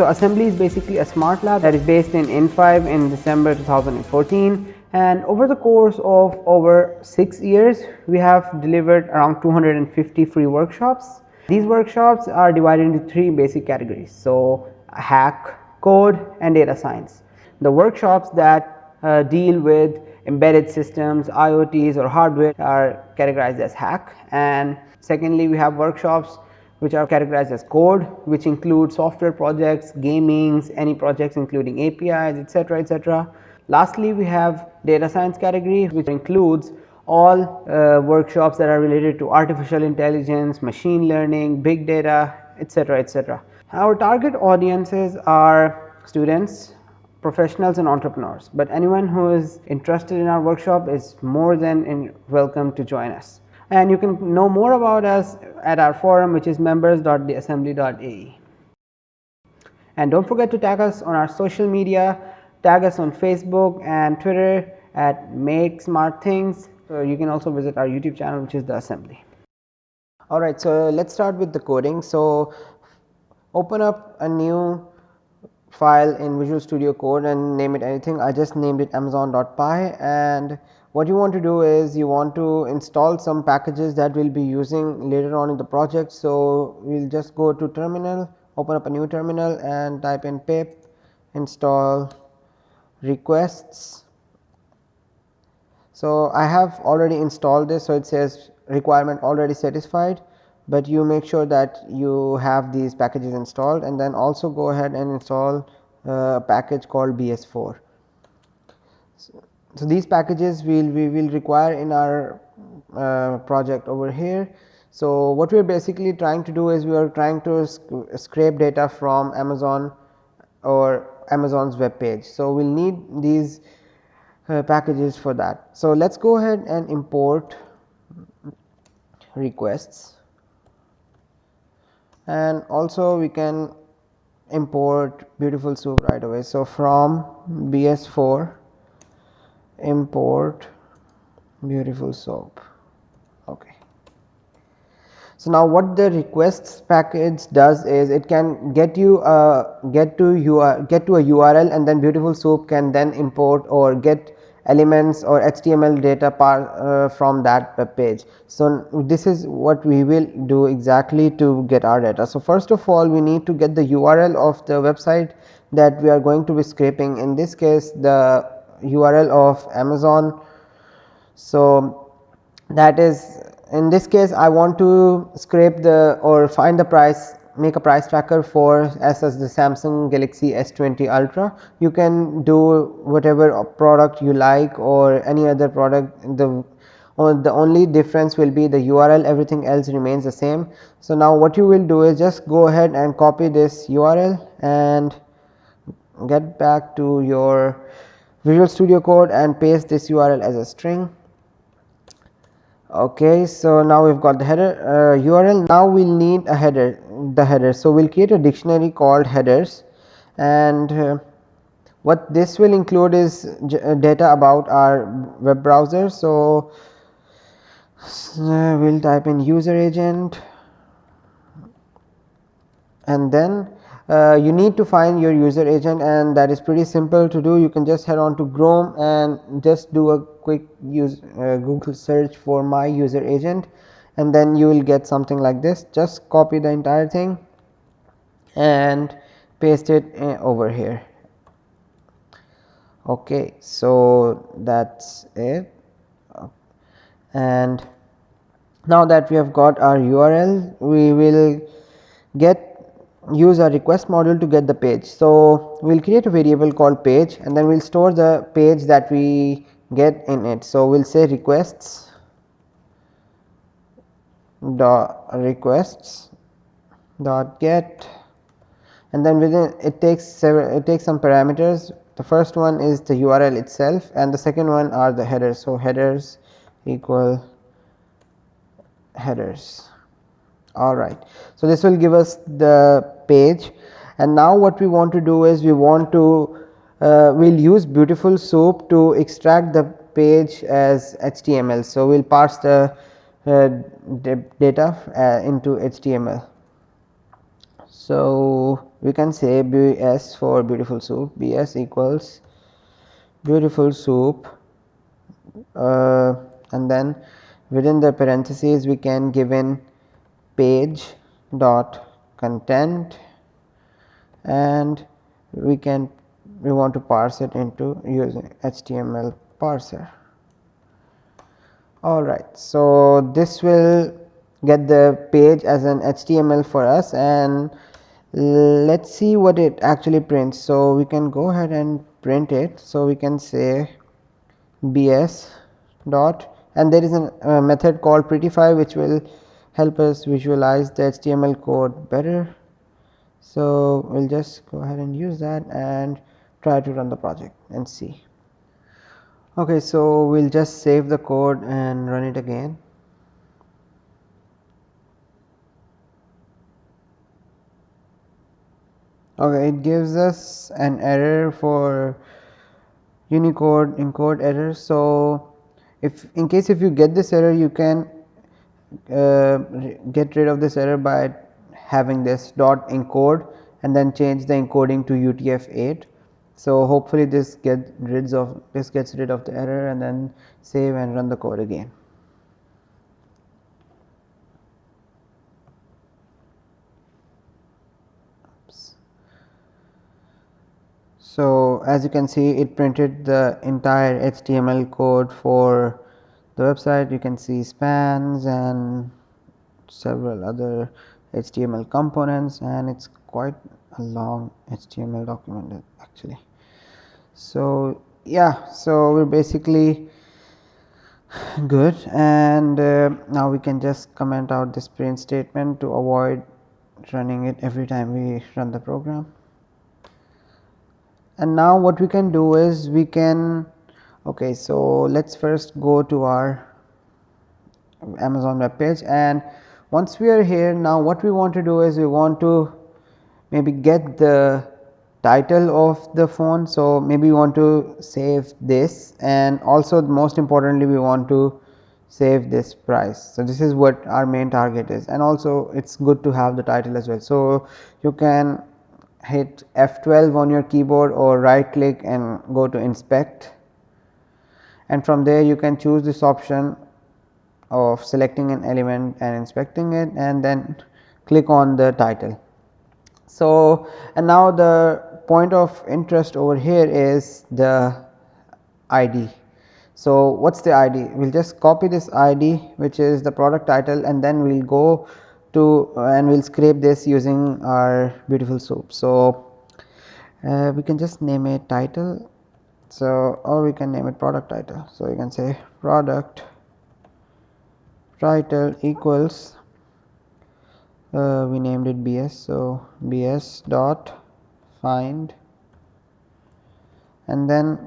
So Assembly is basically a smart lab that is based in N5 in December 2014 and over the course of over 6 years we have delivered around 250 free workshops. These workshops are divided into three basic categories. So hack, code and data science. The workshops that uh, deal with embedded systems, IoTs or hardware are categorized as hack and secondly we have workshops which are categorized as code which include software projects, gamings, any projects including APIs etc etc. Lastly we have data science category which includes all uh, workshops that are related to artificial intelligence, machine learning, big data etc etc. Our target audiences are students, professionals and entrepreneurs, but anyone who is interested in our workshop is more than welcome to join us and you can know more about us at our forum which is members.theassembly.ae. And don't forget to tag us on our social media, tag us on Facebook and Twitter at make smart things. So you can also visit our YouTube channel which is the assembly. Alright, so let's start with the coding. So open up a new file in Visual Studio Code and name it anything. I just named it amazon.py and what you want to do is you want to install some packages that we will be using later on in the project. So, we will just go to terminal open up a new terminal and type in pip install requests. So, I have already installed this. So, it says requirement already satisfied, but you make sure that you have these packages installed and then also go ahead and install uh, a package called BS4. So, so, these packages will we will require in our uh, project over here. So, what we are basically trying to do is we are trying to sc scrape data from Amazon or Amazon's web page. So, we will need these uh, packages for that. So, let us go ahead and import requests and also we can import beautiful soup right away. So, from BS4 import beautiful soup. Okay. So now what the requests package does is it can get you uh, get to you get to a url and then beautiful soup can then import or get elements or html data part uh, from that web page. So this is what we will do exactly to get our data. So first of all we need to get the url of the website that we are going to be scraping. In this case the URL of Amazon. So, that is in this case I want to scrape the or find the price make a price tracker for as, as the Samsung Galaxy S20 Ultra. You can do whatever product you like or any other product the the only difference will be the URL everything else remains the same. So, now what you will do is just go ahead and copy this URL and get back to your Visual Studio Code and paste this URL as a string. Okay, so now we've got the header uh, URL. Now we'll need a header, the header. So we'll create a dictionary called headers, and uh, what this will include is uh, data about our web browser. So uh, we'll type in user agent, and then you need to find your user agent and that is pretty simple to do. You can just head on to Chrome and just do a quick use uh, Google search for my user agent and then you will get something like this. Just copy the entire thing and paste it uh, over here. Okay so that's it. And now that we have got our url we will get use a request module to get the page. So, we will create a variable called page and then we will store the page that we get in it. So, we will say requests dot requests dot get and then within it takes several it takes some parameters the first one is the url itself and the second one are the headers so headers equal headers all right so this will give us the page and now what we want to do is we want to uh, we'll use beautiful soup to extract the page as HTML. So, we'll parse the uh, data uh, into HTML. So, we can say BS for beautiful soup BS equals beautiful soup uh, and then within the parentheses we can give in page dot content and we can we want to parse it into using HTML parser. Alright, so this will get the page as an HTML for us and let's see what it actually prints. So, we can go ahead and print it. So, we can say bs dot and there is a method called prettify which will help us visualize the HTML code better. So, we will just go ahead and use that and try to run the project and see. Okay, so we will just save the code and run it again. Okay, it gives us an error for Unicode encode error. So, if in case if you get this error you can uh, get rid of this error by having this dot encode and then change the encoding to UTF-8. So, hopefully this get rid of this gets rid of the error and then save and run the code again. So, as you can see it printed the entire HTML code for the website you can see spans and several other HTML components and it is quite a long HTML document actually. So, yeah so we are basically good and uh, now we can just comment out this print statement to avoid running it every time we run the program and now what we can do is we can okay so let's first go to our amazon web page. And once we are here now what we want to do is we want to maybe get the title of the phone. So maybe we want to save this. And also most importantly we want to save this price. So this is what our main target is. And also it's good to have the title as well. So you can hit F12 on your keyboard or right click and go to inspect and from there you can choose this option of selecting an element and inspecting it and then click on the title. So, and now the point of interest over here is the ID. So, what is the ID? We will just copy this ID which is the product title and then we will go to and we will scrape this using our beautiful soup. So, uh, we can just name it title so or we can name it product title. So, you can say product title equals uh, we named it bs. So, bs dot find and then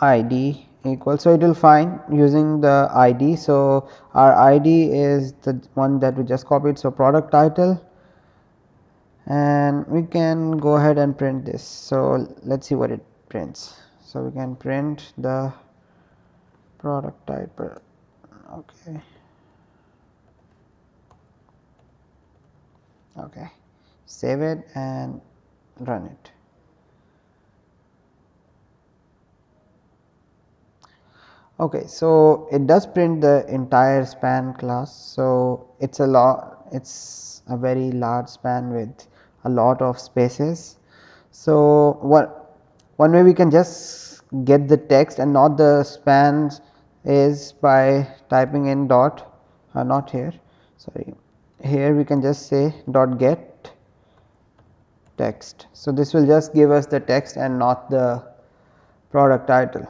id equal. So, it will find using the ID. So, our ID is the one that we just copied. So, product title and we can go ahead and print this. So, let us see what it prints. So, we can print the product type Okay. Okay. Save it and run it. okay so it does print the entire span class so it's a lot it's a very large span with a lot of spaces so what one way we can just get the text and not the spans is by typing in dot uh, not here sorry here we can just say dot get text so this will just give us the text and not the product title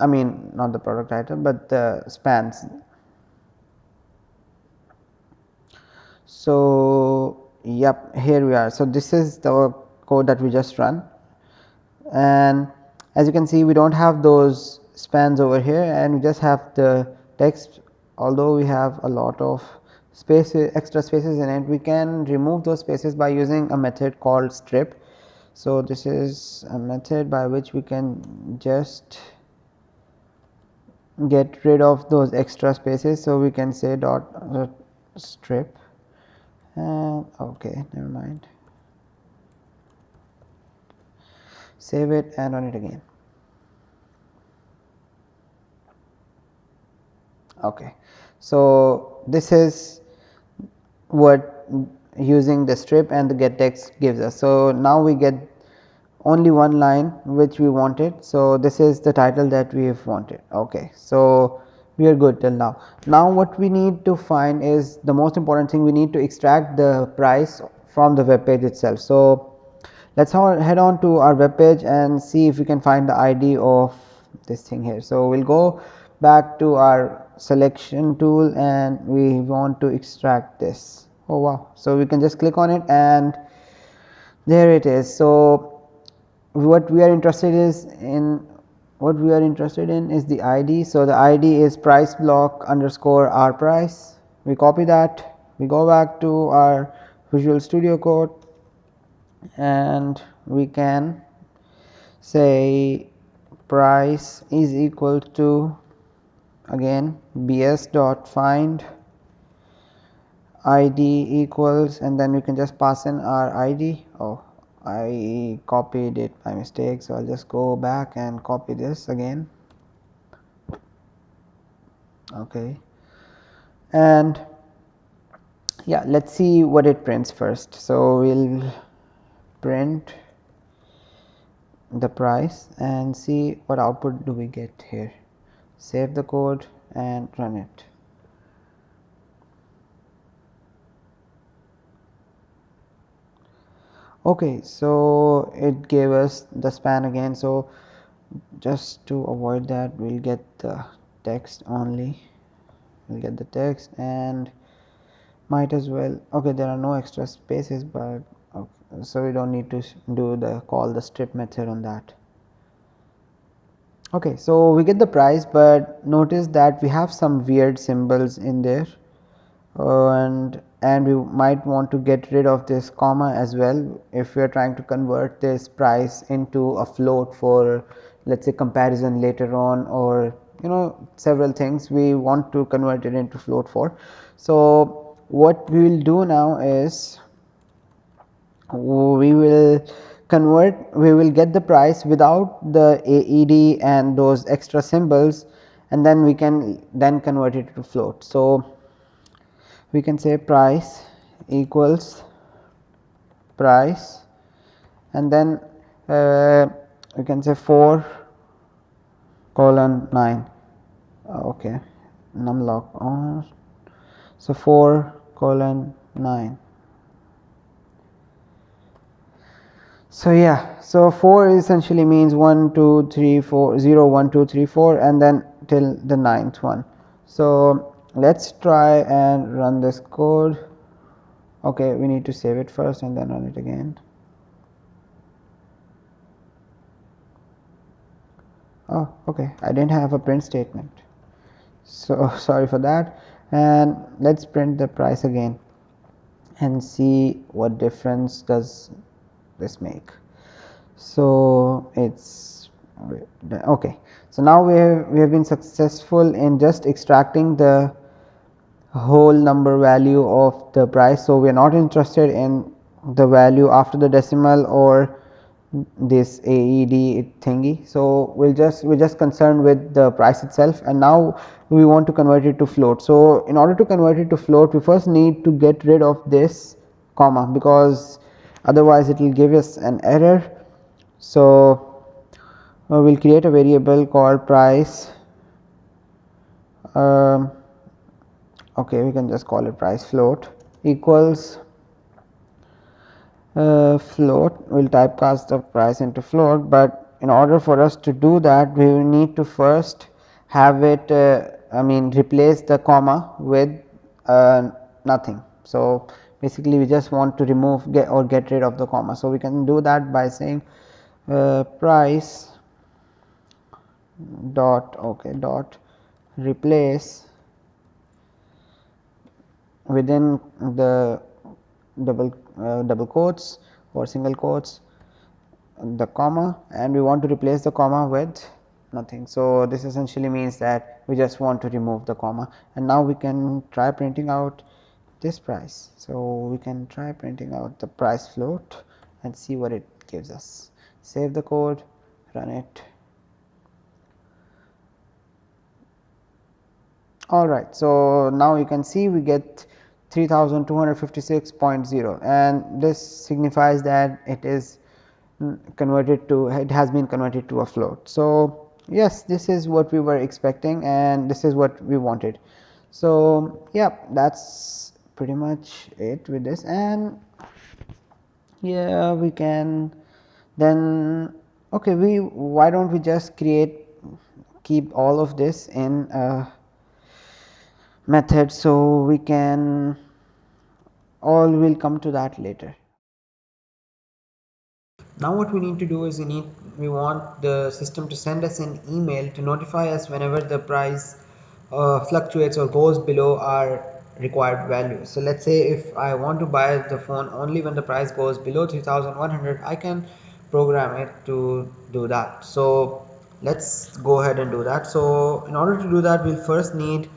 I mean not the product title, but the spans. So, yep here we are. So, this is the code that we just run and as you can see we do not have those spans over here and we just have the text. Although we have a lot of spaces extra spaces in it we can remove those spaces by using a method called strip. so this is a method by which we can just get rid of those extra spaces. So we can say dot uh, strip. And okay never mind save it and run it again okay so this is what using the strip and the get text gives us so now we get only one line which we wanted. So, this is the title that we have wanted ok. So, we are good till now. Now, what we need to find is the most important thing we need to extract the price from the web page itself. So, let us head on to our web page and see if we can find the ID of this thing here. So, we will go back to our selection tool and we want to extract this. Oh wow. So, we can just click on it and there it is. So, what we are interested is in what we are interested in is the id so the id is price block underscore r price we copy that we go back to our visual studio code and we can say price is equal to again bs dot find id equals and then we can just pass in our id oh I copied it by mistake. So, I will just go back and copy this again okay and yeah let us see what it prints first. So, we will print the price and see what output do we get here. Save the code and run it. Okay so it gave us the span again. So just to avoid that we'll get the text only. We'll get the text and might as well okay there are no extra spaces but so we don't need to do the call the strip method on that. Okay so we get the price but notice that we have some weird symbols in there. Uh, and and we might want to get rid of this comma as well. If we are trying to convert this price into a float for let us say comparison later on or you know several things we want to convert it into float for. So, what we will do now is we will convert we will get the price without the AED and those extra symbols and then we can then convert it to float. So, we can say price equals price and then uh, we can say 4 colon 9 okay. Numlock on. So 4 colon 9 so yeah. So 4 essentially means 1 2 3 4 0 1 2 3 4 and then till the ninth one. So let us try and run this code. Okay we need to save it first and then run it again. Oh okay. I didn't have a print statement. So sorry for that. And let's print the price again and see what difference does this make so it's okay so now we have we have been successful in just extracting the whole number value of the price. So, we are not interested in the value after the decimal or this AED thingy. So, we will just we are just concerned with the price itself and now we want to convert it to float. So, in order to convert it to float we first need to get rid of this comma because otherwise it will give us an error. So, we will create a variable called price um, okay we can just call it price float equals uh, float we will typecast the price into float, but in order for us to do that we will need to first have it uh, I mean replace the comma with uh, nothing. So, basically we just want to remove get or get rid of the comma. So, we can do that by saying uh, price dot okay dot replace within the double uh, double quotes or single quotes the comma and we want to replace the comma with nothing. So, this essentially means that we just want to remove the comma and now we can try printing out this price. So, we can try printing out the price float and see what it gives us. Save the code, run it. Alright, so now you can see we get 3256.0 and this signifies that it is converted to it has been converted to a float. So, yes this is what we were expecting and this is what we wanted. So, yeah that is pretty much it with this and yeah we can then okay we why don't we just create keep all of this in a method. So, we can all will come to that later. Now what we need to do is we need we want the system to send us an email to notify us whenever the price uh, fluctuates or goes below our required value. So let's say if I want to buy the phone only when the price goes below 3100 I can program it to do that. So let's go ahead and do that. So in order to do that we'll first need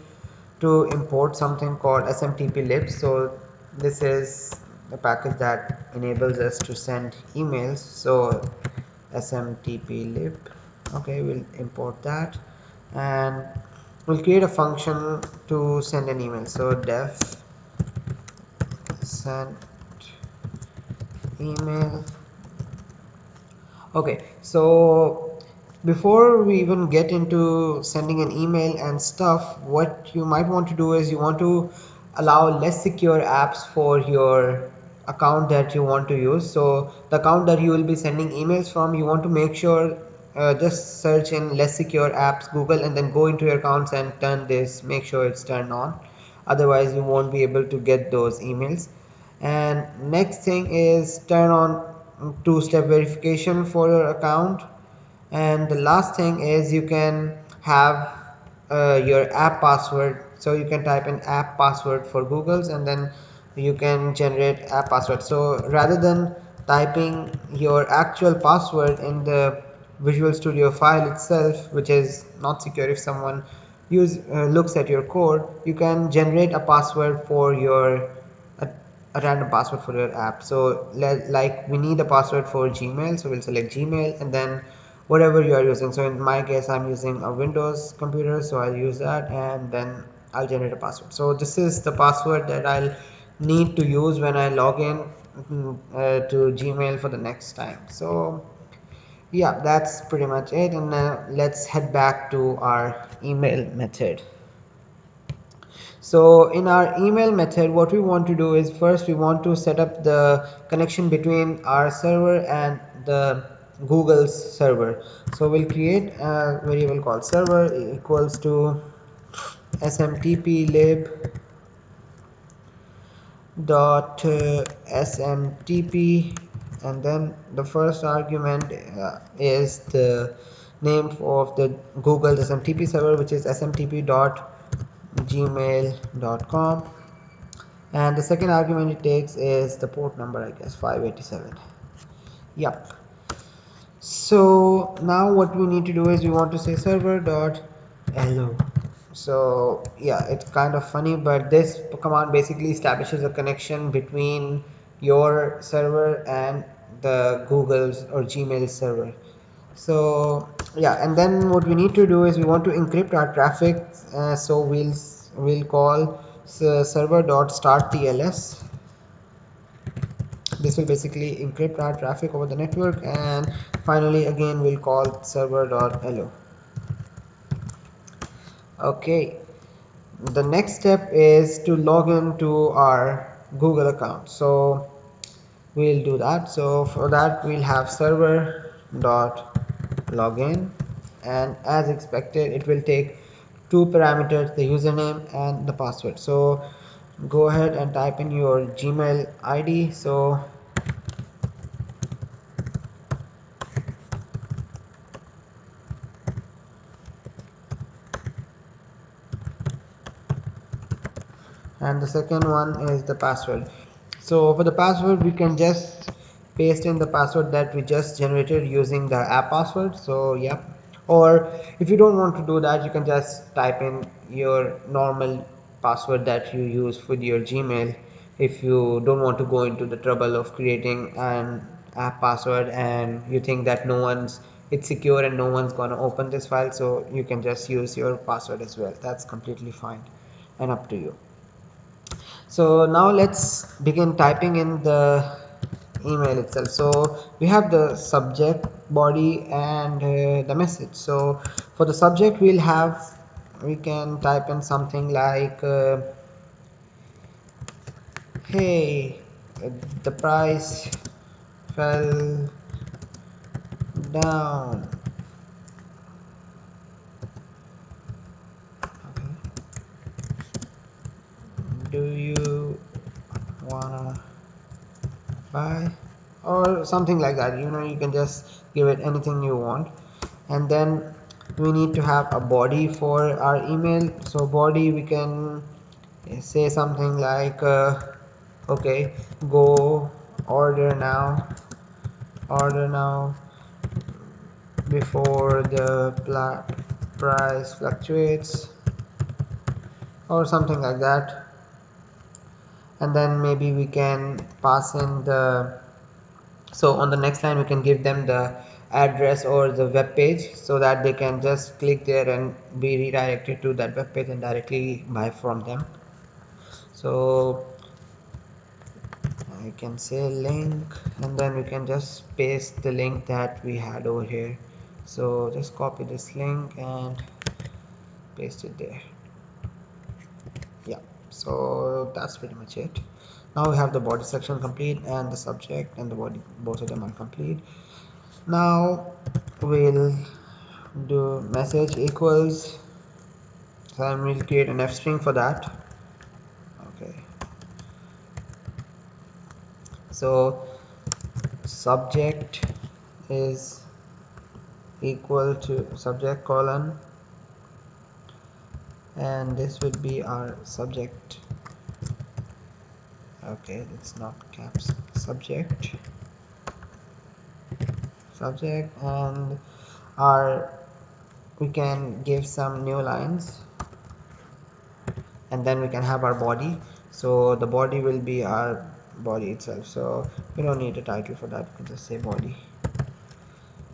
to import something called smtp lib So this is a package that enables us to send emails so smtp lib okay we'll import that and we'll create a function to send an email. So def send email. Okay so before we even get into sending an email and stuff what you might want to do is you want to allow less secure apps for your account that you want to use. So the account that you will be sending emails from you want to make sure uh, just search in less secure apps google and then go into your accounts and turn this. Make sure it's turned on. Otherwise you won't be able to get those emails. And next thing is turn on two-step verification for your account. And the last thing is you can have uh, your app password. So you can type in app password for googles and then you can generate a password. So rather than typing your actual password in the visual studio file itself which is not secure if someone use uh, looks at your code you can generate a password for your a, random password for your app. So like we need a password for gmail so we'll select gmail and then whatever you are using. So in my case i'm using a windows computer so i'll use that and then i'll generate a password. So this is the password that i'll need to use when I log in uh, to Gmail for the next time. So yeah, that's pretty much it. And now let's head back to our email method. So in our email method, what we want to do is first we want to set up the connection between our server and the Google's server. So we'll create a variable called server equals to smtp lib dot uh, smtp and then the first argument uh, is the name of the google smtp server which is smtp.gmail.com and the second argument it takes is the port number i guess 587 yep. So now what we need to do is we want to say server dot hello so yeah it's kind of funny but this command basically establishes a connection between your server and the google's or gmail server. So yeah and then what we need to do is we want to encrypt our traffic uh, so we'll we'll call server dot start tls this will basically encrypt our traffic over the network and finally again we'll call server dot hello okay the next step is to log in to our google account. So we'll do that. So for that we'll have server dot login. And as expected it will take two parameters the username and the password. So go ahead and type in your gmail id so and the second one is the password so for the password we can just paste in the password that we just generated using the app password. So yeah. Or if you don't want to do that you can just type in your normal password that you use with your gmail if you don't want to go into the trouble of creating an app password and you think that no one's it's secure and no one's gonna open this file so you can just use your password as well. That's completely fine and up to you so now let's begin typing in the email itself. So we have the subject body and uh, the message. So for the subject we'll have we can type in something like uh, hey the price fell down do you wanna buy or something like that? You know you can just give it anything you want. And then we need to have a body for our email. So body we can say something like uh, okay go order now order now before the price fluctuates or something like that and then maybe we can pass in the so on the next line we can give them the address or the web page so that they can just click there and be redirected to that web page and directly buy from them. So I can say link and then we can just paste the link that we had over here. So just copy this link and paste it there. Yeah so that's pretty much it. Now we have the body section complete and the subject and the body both of them are complete. Now we'll do message equals so I'm will create an f string for that. Okay. So subject is equal to subject colon and this would be our subject. Okay it's not caps. Subject. Subject and our we can give some new lines. And then we can have our body. So the body will be our body itself. So we don't need a title for that. We can just say body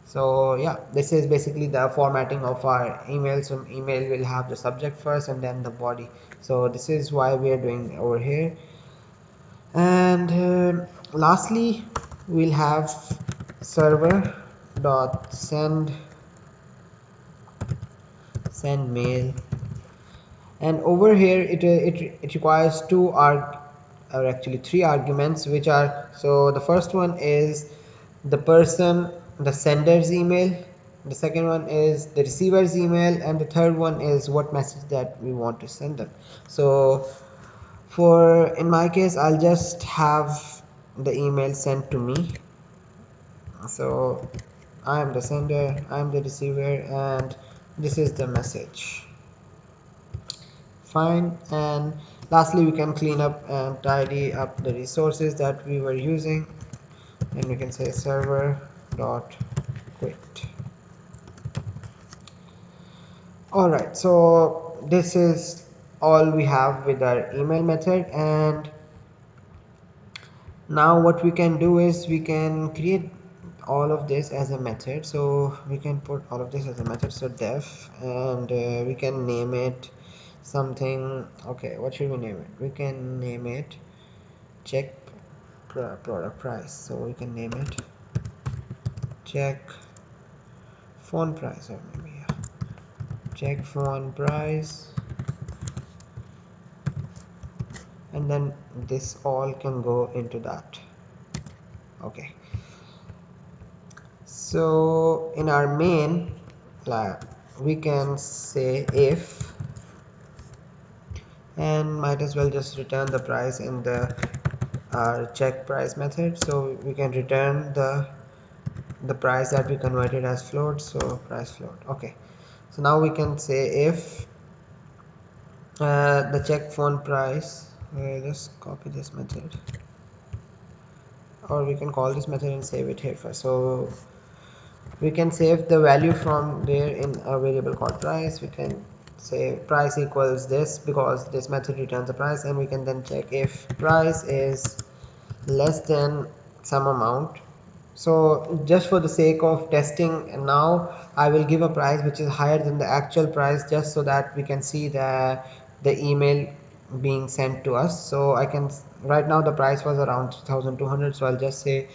so yeah this is basically the formatting of our email so email will have the subject first and then the body. So this is why we are doing over here. And uh, lastly we'll have server dot send send mail. And over here it, it, it requires two arg or actually three arguments which are so the first one is the person the sender's email the second one is the receiver's email and the third one is what message that we want to send them. So for in my case I'll just have the email sent to me. So I am the sender I am the receiver and this is the message. Fine and lastly we can clean up and tidy up the resources that we were using. And we can say server dot quit. All right so this is all we have with our email method and now what we can do is we can create all of this as a method. So we can put all of this as a method. So def and uh, we can name it something okay what should we name it? We can name it check product price. So we can name it check phone price or maybe yeah. check phone price. And then this all can go into that. Okay. So in our main we can say if and might as well just return the price in the our check price method. So we can return the the price that we converted as float so price float okay. So now we can say if uh, the check phone price uh, just copy this method. Or we can call this method and save it here first. So we can save the value from there in a variable called price. We can say price equals this because this method returns the price. And we can then check if price is less than some amount so just for the sake of testing now I will give a price which is higher than the actual price just so that we can see the the email being sent to us. So I can right now the price was around 2200 so I'll just say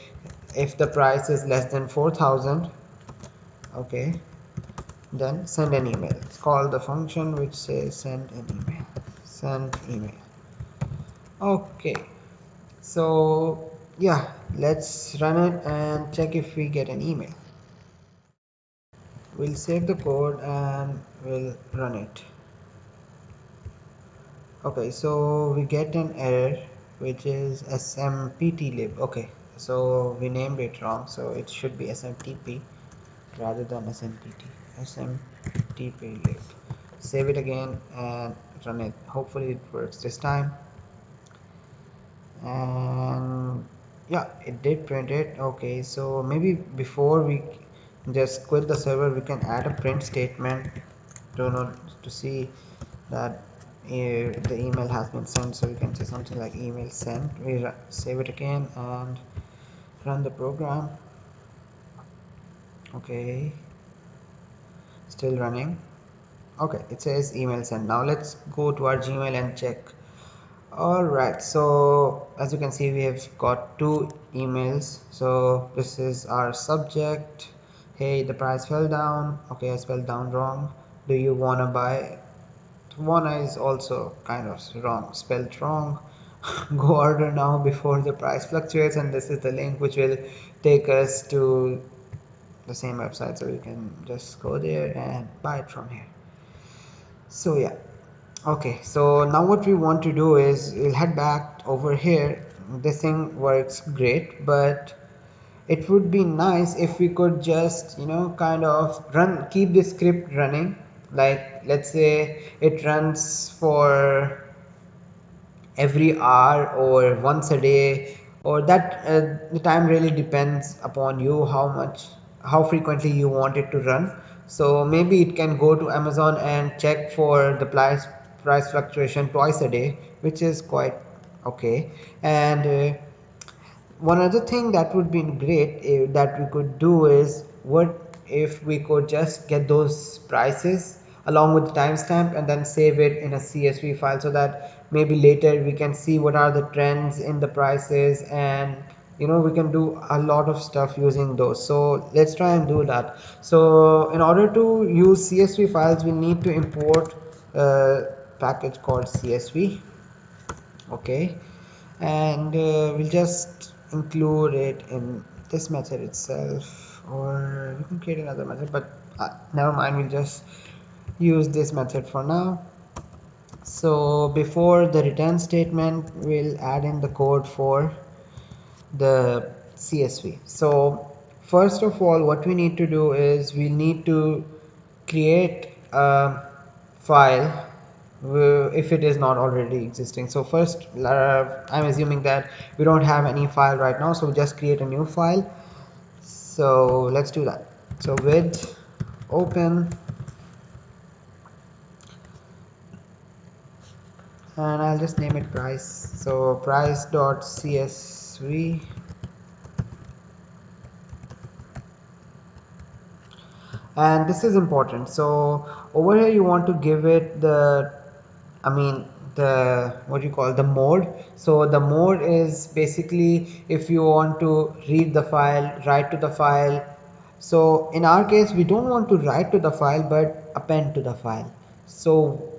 if the price is less than 4000 okay then send an email. It's called the function which says send an email. Send email. Okay. So yeah let's run it and check if we get an email. We'll save the code and we'll run it. Okay so we get an error which is smpt lib. okay so we named it wrong so it should be smtp rather than smpt smtp lib. Save it again and run it. Hopefully it works this time. And yeah it did print it. Okay so maybe before we just quit the server we can add a print statement. To know to see that eh, the email has been sent so we can say something like email sent. We save it again and run the program. Okay. Still running. Okay it says email sent. Now let's go to our gmail and check all right so as you can see we have got two emails. So this is our subject. Hey the price fell down. Okay I spelled down wrong. Do you wanna buy one is also kind of wrong spelled wrong. Go order now before the price fluctuates and this is the link which will take us to the same website. So you can just go there and buy it from here. So yeah okay so now what we want to do is we'll head back over here. This thing works great but it would be nice if we could just you know kind of run keep the script running. Like let's say it runs for every hour or once a day or that uh, the time really depends upon you how much how frequently you want it to run. So maybe it can go to amazon and check for the price price fluctuation twice a day which is quite okay. And uh, one other thing that would be great uh, that we could do is what if we could just get those prices along with the timestamp and then save it in a CSV file so that maybe later we can see what are the trends in the prices and you know we can do a lot of stuff using those. So let's try and do that. So in order to use CSV files we need to import a package called CSV okay. And uh, we'll just include it in this method itself or we can create another method but uh, never mind we'll just use this method for now. So before the return statement we'll add in the code for the CSV so first of all what we need to do is we need to create a file if it is not already existing. So first uh, I'm assuming that we don't have any file right now so just create a new file. So let's do that. So with open and I'll just name it price. So price dot csv and this is important. So over here you want to give it the I mean the what you call the mode. So the mode is basically if you want to read the file write to the file. So in our case we don't want to write to the file but append to the file. So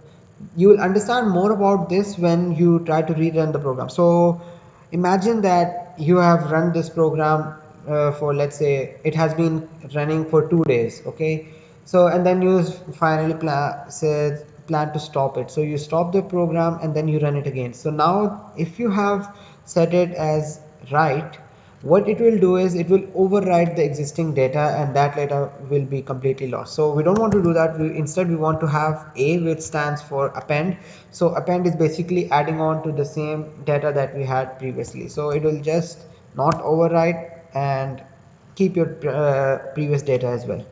you will understand more about this when you try to rerun the program. So imagine that you have run this program uh, for let's say it has been running for two days okay? So and then you finally said plan to stop it. So you stop the program and then you run it again. So now if you have set it as write what it will do is it will overwrite the existing data and that data will be completely lost. So we don't want to do that. We instead we want to have a which stands for append. So append is basically adding on to the same data that we had previously. So it will just not overwrite and keep your uh, previous data as well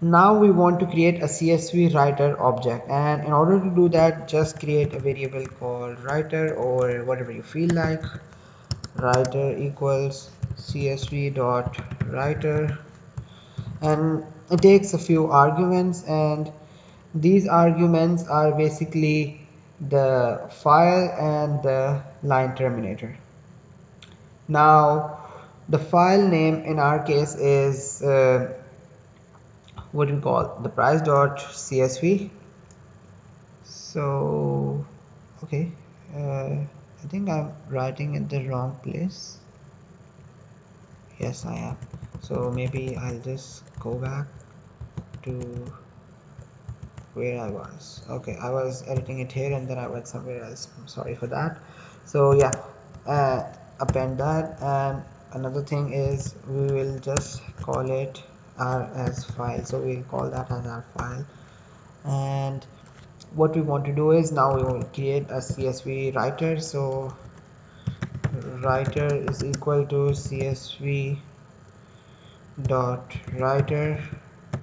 now we want to create a csv writer object. And in order to do that just create a variable called writer or whatever you feel like. Writer equals csv dot writer. And it takes a few arguments. And these arguments are basically the file and the line terminator. Now the file name in our case is uh, what we call the price dot csv so okay uh, I think I'm writing in the wrong place. Yes I am. So maybe I'll just go back to where I was. Okay I was editing it here and then I went somewhere else. I'm sorry for that. So yeah uh, append that. And another thing is we will just call it r as file. So we'll call that as our file. And what we want to do is now we will create a csv writer. So writer is equal to csv dot writer.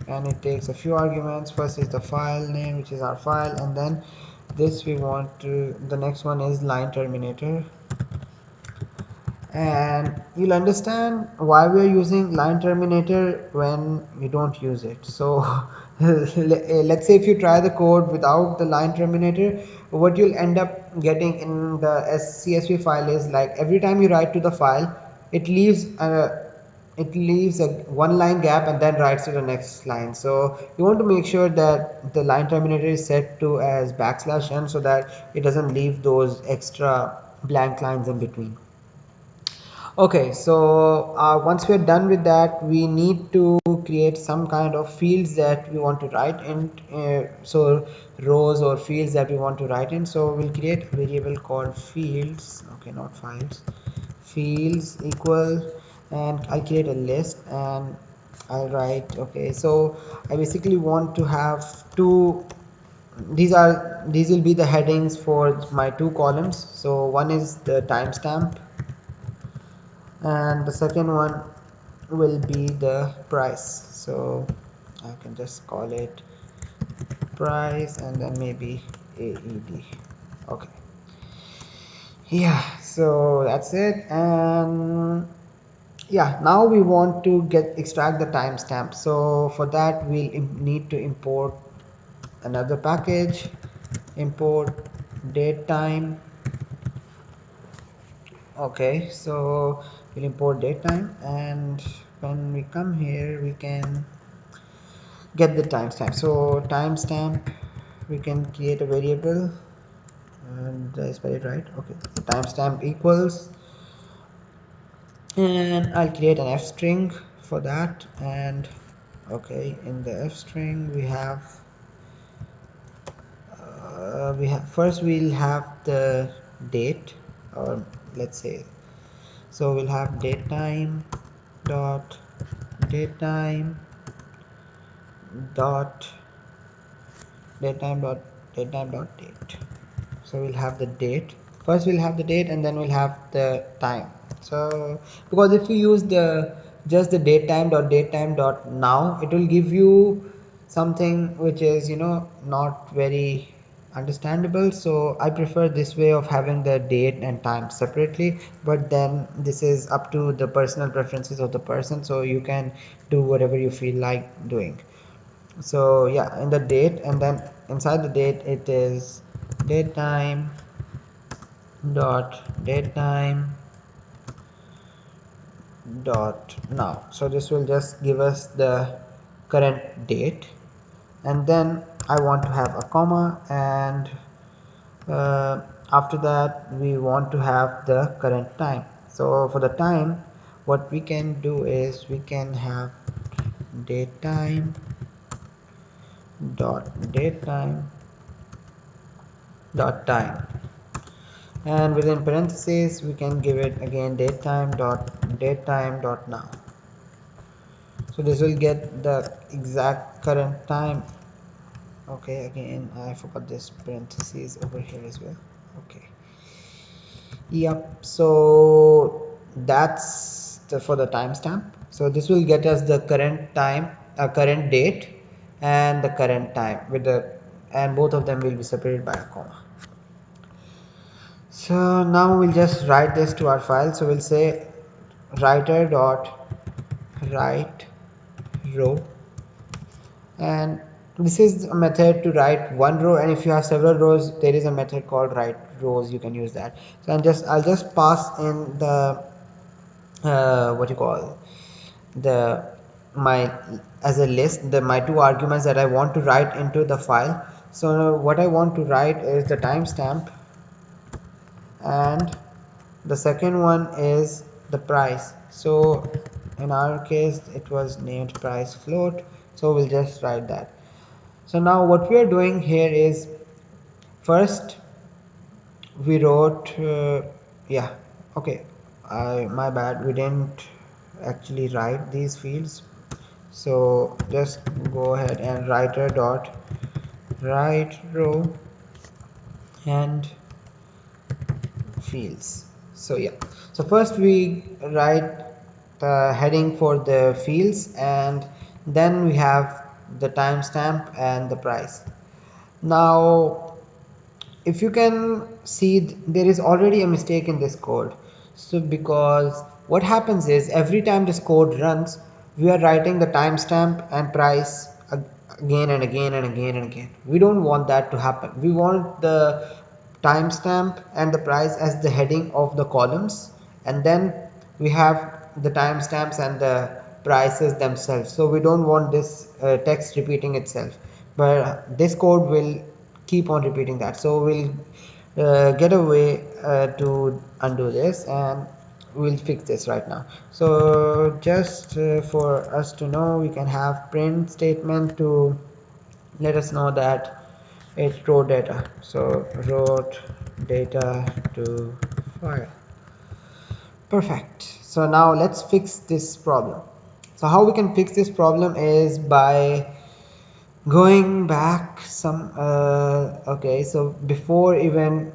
And it takes a few arguments. First is the file name which is our file. And then this we want to the next one is line terminator and you'll understand why we are using line terminator when we don't use it. So let's say if you try the code without the line terminator what you'll end up getting in the csv file is like every time you write to the file it leaves a it leaves a one line gap and then writes to the next line. So you want to make sure that the line terminator is set to as backslash n so that it doesn't leave those extra blank lines in between okay so uh, once we're done with that we need to create some kind of fields that we want to write in uh, so rows or fields that we want to write in. So we'll create a variable called fields. Okay not files. Fields equal and I'll create a list and I'll write okay so I basically want to have two these are these will be the headings for my two columns. So one is the timestamp and the second one will be the price. So I can just call it price and then maybe AED okay. Yeah so that's it. And yeah now we want to get extract the timestamp. So for that we'll need to import another package. Import date time. Okay so we'll import datetime and when we come here we can get the timestamp. So timestamp we can create a variable and I spell it right? Okay. Timestamp equals and I'll create an f string for that and okay in the f string we have uh, we have first we'll have the date or let's say so we'll have datetime dot datetime dot datetime dot datetime dot date. So we'll have the date. First we'll have the date and then we'll have the time. So because if you use the just the datetime dot datetime dot now it will give you something which is you know not very understandable. So I prefer this way of having the date and time separately but then this is up to the personal preferences of the person so you can do whatever you feel like doing. So yeah in the date and then inside the date it is date time dot date time dot now. So this will just give us the current date and then I want to have a comma and uh, after that we want to have the current time. So for the time what we can do is we can have date time dot date time dot time. And within parentheses we can give it again date time dot date time dot now. So this will get the exact current time okay again I forgot this parentheses over here as well. Okay. Yep so that's the, for the timestamp. So this will get us the current time uh, current date and the current time with the and both of them will be separated by a comma. So now we'll just write this to our file. So we'll say writer dot write row and this is a method to write one row and if you have several rows there is a method called write rows. You can use that. So I'm just I'll just pass in the uh, what you call the my as a list the my two arguments that I want to write into the file. So what I want to write is the timestamp and the second one is the price. So in our case it was named price float. So we'll just write that so now what we are doing here is first we wrote uh, yeah okay I my bad we didn't actually write these fields. So just go ahead and writer dot write row and fields. So yeah. So first we write the heading for the fields and then we have the timestamp and the price. Now if you can see there is already a mistake in this code. So because what happens is every time this code runs we are writing the timestamp and price again and again and again and again. We don't want that to happen. We want the timestamp and the price as the heading of the columns and then we have the timestamps and the prices themselves. So we don't want this uh, text repeating itself. But this code will keep on repeating that. So we'll uh, get a way uh, to undo this and we'll fix this right now. So just uh, for us to know we can have print statement to let us know that it's wrote data. So wrote data to file. Perfect. So now let's fix this problem so how we can fix this problem is by going back some uh, okay so before even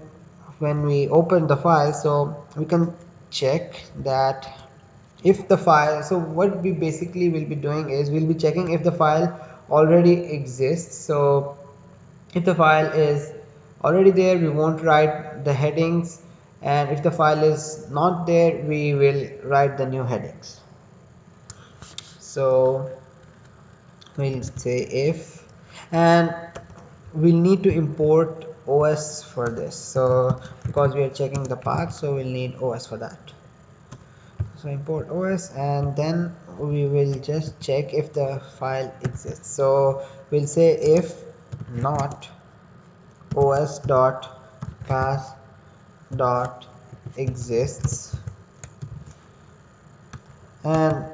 when we open the file so we can check that if the file so what we basically will be doing is we'll be checking if the file already exists. So if the file is already there we won't write the headings. And if the file is not there we will write the new headings so we'll say if and we'll need to import os for this. So because we are checking the path so we'll need os for that. So import os and then we will just check if the file exists. So we'll say if not os dot path dot exists. And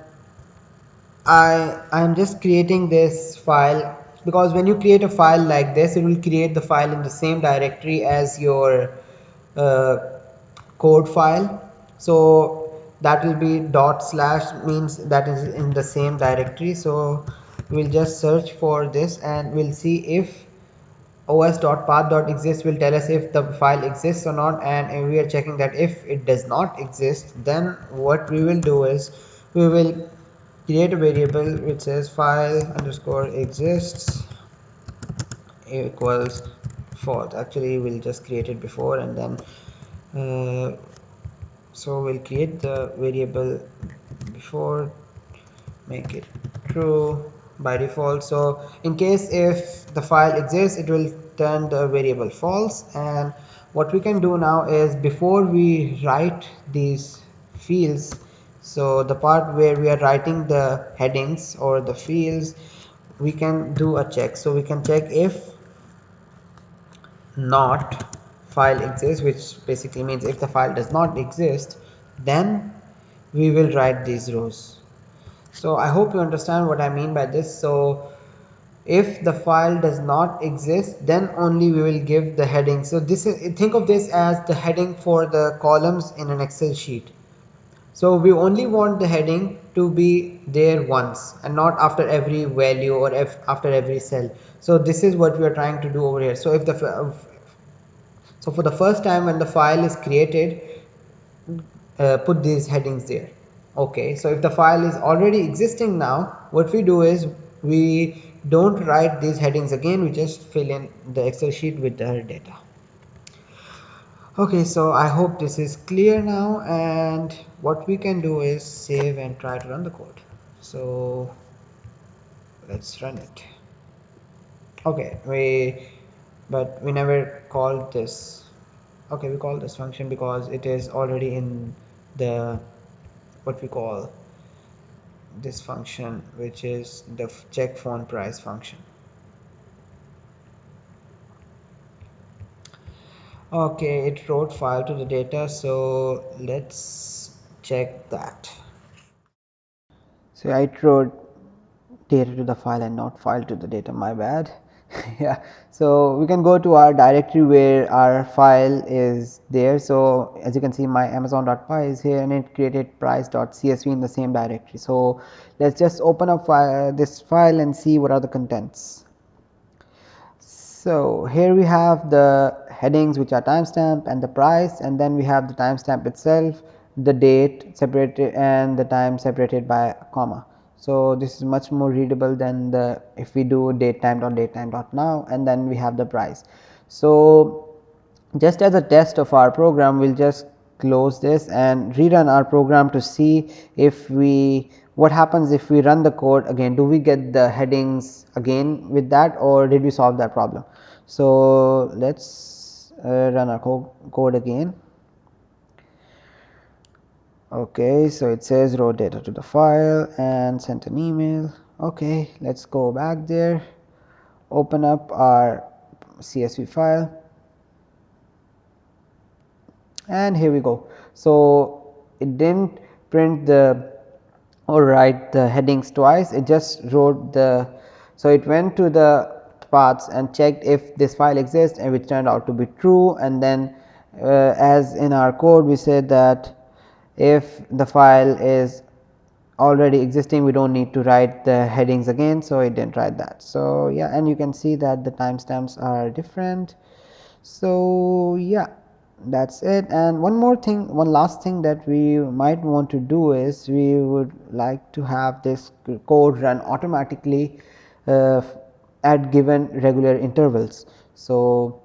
I I'm just creating this file because when you create a file like this it will create the file in the same directory as your uh, code file. So that will be dot slash means that is in the same directory. So we'll just search for this and we'll see if os.path.exist will tell us if the file exists or not. And we are checking that if it does not exist then what we will do is we will create a variable which says file underscore exists equals false actually we'll just create it before and then uh, so we'll create the variable before make it true by default. So in case if the file exists it will turn the variable false. And what we can do now is before we write these fields so the part where we are writing the headings or the fields we can do a check. So we can check if not file exists which basically means if the file does not exist then we will write these rows. So I hope you understand what I mean by this. So if the file does not exist then only we will give the heading. So this is think of this as the heading for the columns in an excel sheet so we only want the heading to be there once and not after every value or after every cell. So this is what we are trying to do over here. So if the so for the first time when the file is created uh, put these headings there. Okay so if the file is already existing now what we do is we don't write these headings again we just fill in the excel sheet with the data. Okay so i hope this is clear now and what we can do is save and try to run the code. So let's run it. Okay we but we never called this. Okay we call this function because it is already in the what we call this function which is the check phone price function. Okay it wrote file to the data so let's check that. So I wrote data to the file and not file to the data my bad. Yeah so we can go to our directory where our file is there. So as you can see my amazon.py is here and it created price.csv in the same directory. So let's just open up uh, this file and see what are the contents. So here we have the headings which are timestamp and the price and then we have the timestamp itself the date separated and the time separated by a comma. So this is much more readable than the if we do date time dot date time dot now and then we have the price. So just as a test of our program we'll just close this and rerun our program to see if we what happens if we run the code again. Do we get the headings again with that or did we solve that problem? So let's uh, run our co code again okay so it says wrote data to the file and sent an email. Okay let's go back there. Open up our csv file. And here we go. So it didn't print the or write the headings twice. It just wrote the so it went to the paths and checked if this file exists and which turned out to be true. And then uh, as in our code we said that if the file is already existing we don't need to write the headings again. So it didn't write that. So yeah and you can see that the timestamps are different. So yeah that's it. And one more thing one last thing that we might want to do is we would like to have this code run automatically uh, at given regular intervals. So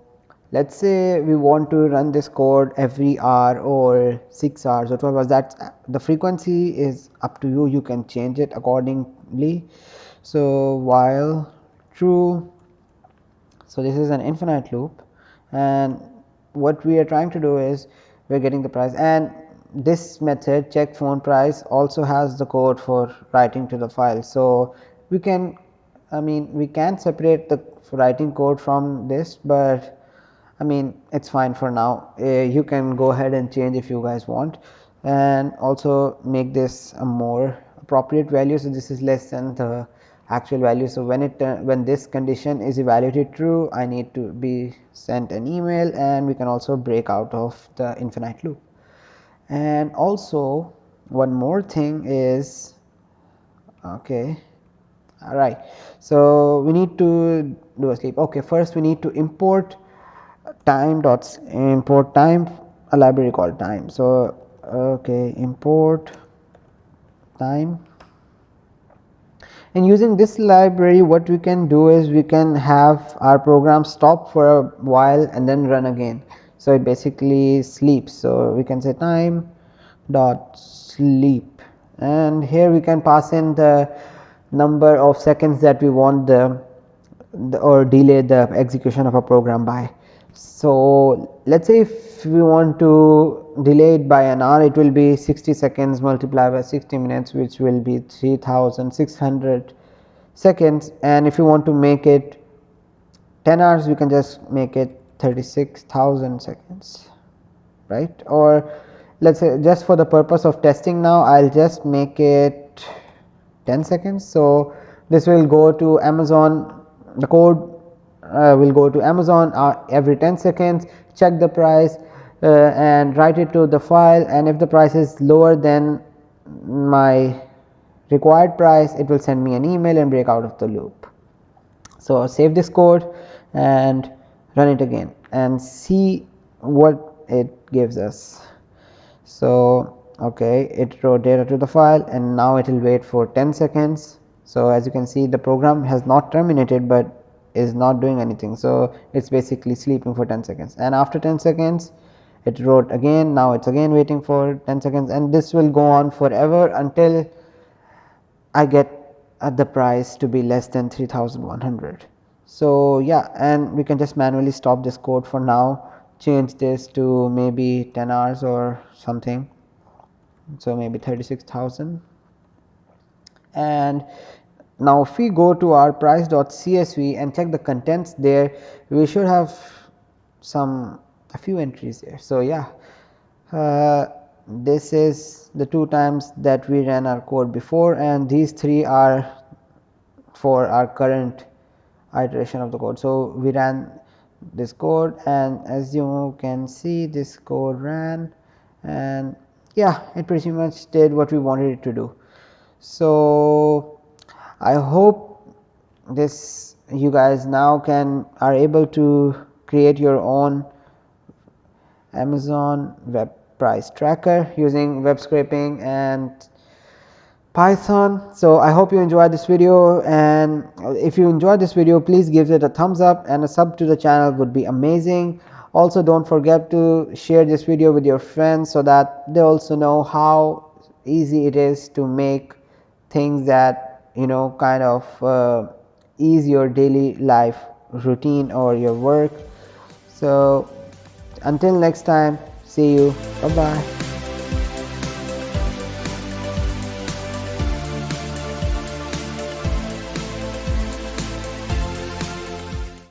let us say we want to run this code every hour or 6 hours or 12 hours that the frequency is up to you you can change it accordingly. So while true so this is an infinite loop and what we are trying to do is we are getting the price and this method check phone price also has the code for writing to the file. So we can i mean we can separate the writing code from this but I mean it's fine for now uh, you can go ahead and change if you guys want and also make this a more appropriate value. So, this is less than the actual value. So, when it uh, when this condition is evaluated true I need to be sent an email and we can also break out of the infinite loop. And also one more thing is okay all right. So, we need to do a sleep okay first we need to import time dots import time a library called time. So okay import time. And using this library what we can do is we can have our program stop for a while and then run again. So it basically sleeps. So we can say time dot sleep. And here we can pass in the number of seconds that we want the, the or delay the execution of a program by so, let us say if we want to delay it by an hour it will be 60 seconds multiplied by 60 minutes which will be 3600 seconds and if you want to make it 10 hours we can just make it 36,000 seconds right or let us say just for the purpose of testing now I will just make it 10 seconds. So, this will go to Amazon the code uh, will go to Amazon uh, every 10 seconds check the price uh, and write it to the file and if the price is lower than my required price it will send me an email and break out of the loop. So, save this code and run it again and see what it gives us. So, okay it wrote data to the file and now it will wait for 10 seconds so as you can see the program has not terminated but is not doing anything. So it's basically sleeping for 10 seconds. And after 10 seconds it wrote again. Now it's again waiting for 10 seconds. And this will go on forever until I get uh, the price to be less than 3100 so yeah. And we can just manually stop this code for now. Change this to maybe 10 hours or something. So maybe 36,000 and now if we go to our price.csv and check the contents there we should have some a few entries there. So yeah. Uh, this is the two times that we ran our code before and these three are for our current iteration of the code. So we ran this code and as you can see this code ran and yeah it pretty much did what we wanted it to do. So i hope this you guys now can are able to create your own amazon web price tracker using web scraping and python. So i hope you enjoyed this video and if you enjoyed this video please give it a thumbs up and a sub to the channel would be amazing. Also don't forget to share this video with your friends so that they also know how easy it is to make things that you know kind of uh, ease your daily life routine or your work. So until next time see you. Bye bye